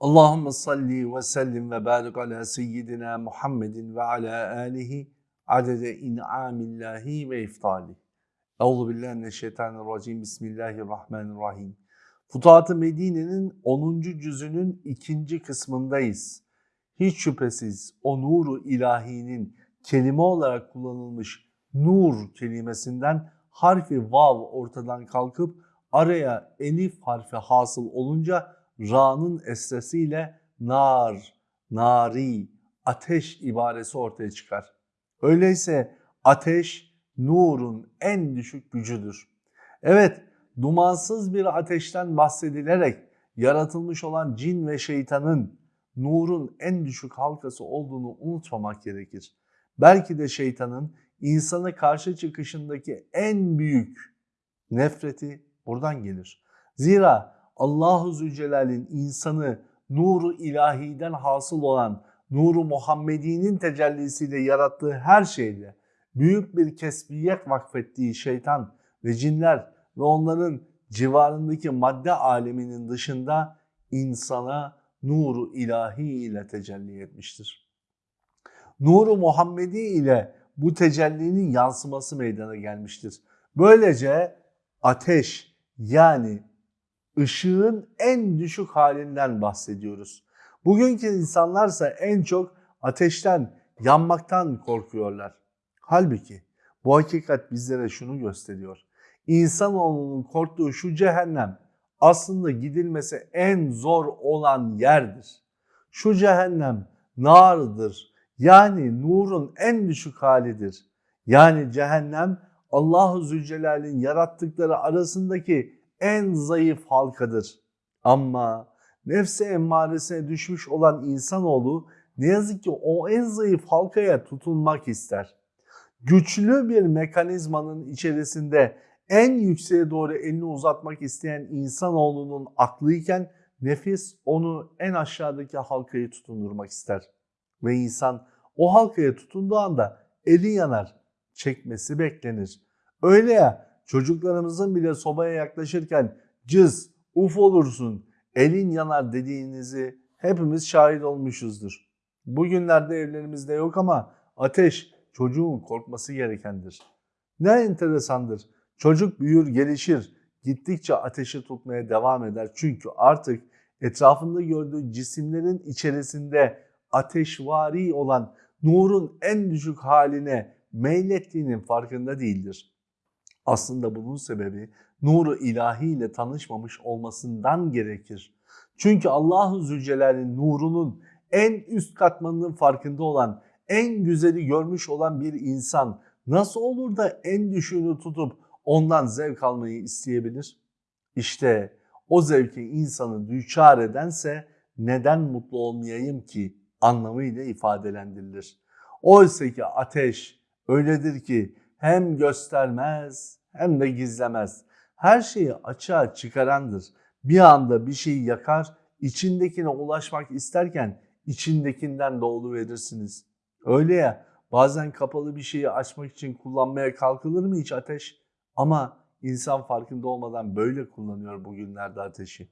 Allahümme salli ve sellim ve barik ala seyyidina Muhammedin ve ala alihi adede in'amillahi ve iftali. Euzu billahi mineşşeytanirracim. Bismillahirrahmanirrahim. Futuhat-ı Medine'nin 10. cüzünün ikinci kısmındayız. Hiç şüphesiz o nuru ilahinin kelime olarak kullanılmış nur kelimesinden harfi vav ortadan kalkıp araya elif harfi hasıl olunca ra'nın esresiyle nar, nari, ateş ibaresi ortaya çıkar. Öyleyse ateş nurun en düşük gücüdür. Evet, dumansız bir ateşten bahsedilerek yaratılmış olan cin ve şeytanın nurun en düşük halkası olduğunu unutmamak gerekir. Belki de şeytanın insana karşı çıkışındaki en büyük nefreti buradan gelir. Zira Allahu Zülcelal'in insanı nuru ilahiden hasıl olan nuru Muhammedi'nin tecellisiyle yarattığı her şeyde büyük bir kesbiyet vakfettiği şeytan ve cinler ve onların civarındaki madde aleminin dışında insana nuru ilahi ile tecelli etmiştir. Nuru Muhammedi ile bu tecellinin yansıması meydana gelmiştir. Böylece ateş yani ışığın en düşük halinden bahsediyoruz. Bugünkü insanlarsa en çok ateşten, yanmaktan korkuyorlar. Halbuki bu hakikat bizlere şunu gösteriyor. İnsanoğlunun korktuğu şu cehennem aslında gidilmesi en zor olan yerdir. Şu cehennem nardır. Yani nurun en düşük halidir. Yani cehennem Allahu Zülcelal'in yarattıkları arasındaki en zayıf halkadır. Ama nefse emmaresine düşmüş olan insanoğlu ne yazık ki o en zayıf halkaya tutunmak ister. Güçlü bir mekanizmanın içerisinde en yükseğe doğru elini uzatmak isteyen insanoğlunun aklıyken nefis onu en aşağıdaki halkayı tutundurmak ister. Ve insan o halkaya tutunduğu anda eli yanar, çekmesi beklenir. Öyle ya çocuklarımızın bile sobaya yaklaşırken cız, uf olursun, elin yanar dediğinizi hepimiz şahit olmuşuzdur. Bugünlerde evlerimizde yok ama ateş çocuğun korkması gerekendir. Ne enteresandır. Çocuk büyür, gelişir. Gittikçe ateşi tutmaya devam eder. Çünkü artık etrafında gördüğü cisimlerin içerisinde ateşvari olan nurun en düşük haline meylettiğinin farkında değildir. Aslında bunun sebebi nuru ilahi ile tanışmamış olmasından gerekir. Çünkü Allahu Zülcelal'in nurunun en üst katmanının farkında olan, en güzeli görmüş olan bir insan nasıl olur da en düşüğünü tutup ondan zevk almayı isteyebilir? İşte o zevki insanı düçar edense neden mutlu olmayayım ki anlamıyla ifadelendirilir. Oysa ki ateş öyledir ki hem göstermez hem de gizlemez. Her şeyi açığa çıkarandır. Bir anda bir şeyi yakar, içindekine ulaşmak isterken içindekinden doğulu verirsiniz. Öyle ya bazen kapalı bir şeyi açmak için kullanmaya kalkılır mı hiç ateş? Ama insan farkında olmadan böyle kullanıyor bugünlerde ateşi.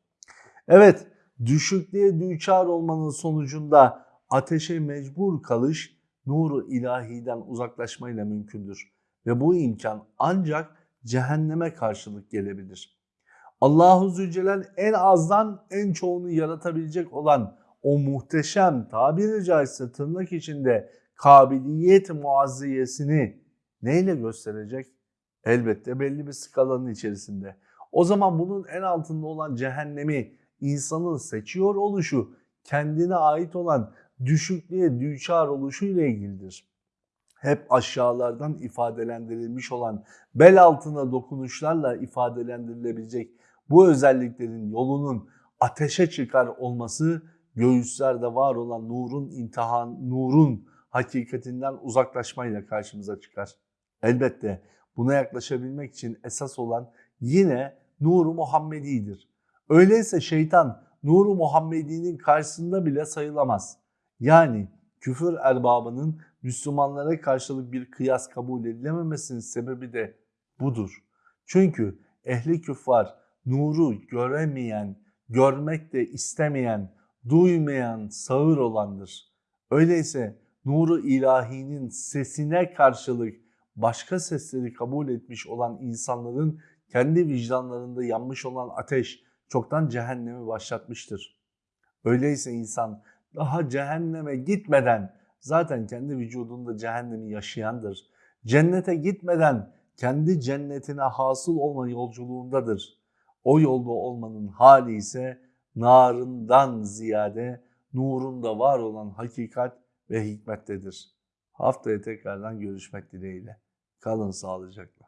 Evet düşüklüğe düçar olmanın sonucunda ateşe mecbur kalış nuru ilahiden uzaklaşmayla mümkündür. Ve bu imkan ancak cehenneme karşılık gelebilir. Allahu Zülcelal en azdan en çoğunu yaratabilecek olan o muhteşem tabiri caizse tırnak içinde kabiliyet muazziyesini neyle gösterecek? Elbette belli bir skalanın içerisinde. O zaman bunun en altında olan cehennemi insanın seçiyor oluşu kendine ait olan düşüklüğe düçar oluşu ile ilgilidir hep aşağılardan ifadelendirilmiş olan bel altına dokunuşlarla ifadelendirilebilecek bu özelliklerin yolunun ateşe çıkar olması göğüslerde var olan nurun imtihan, nurun hakikatinden uzaklaşmayla karşımıza çıkar. Elbette buna yaklaşabilmek için esas olan yine nuru Muhammedi'dir. Öyleyse şeytan nuru Muhammedi'nin karşısında bile sayılamaz. Yani küfür erbabının Müslümanlara karşılık bir kıyas kabul edilememesinin sebebi de budur. Çünkü ehli küffar nuru göremeyen, görmek de istemeyen, duymayan sağır olandır. Öyleyse nuru ilahinin sesine karşılık başka sesleri kabul etmiş olan insanların kendi vicdanlarında yanmış olan ateş çoktan cehennemi başlatmıştır. Öyleyse insan daha cehenneme gitmeden zaten kendi vücudunda cehennemi yaşayandır. Cennete gitmeden kendi cennetine hasıl olma yolculuğundadır. O yolda olmanın hali ise narından ziyade nurunda var olan hakikat ve hikmettedir. Haftaya tekrardan görüşmek dileğiyle. Kalın sağlıcakla.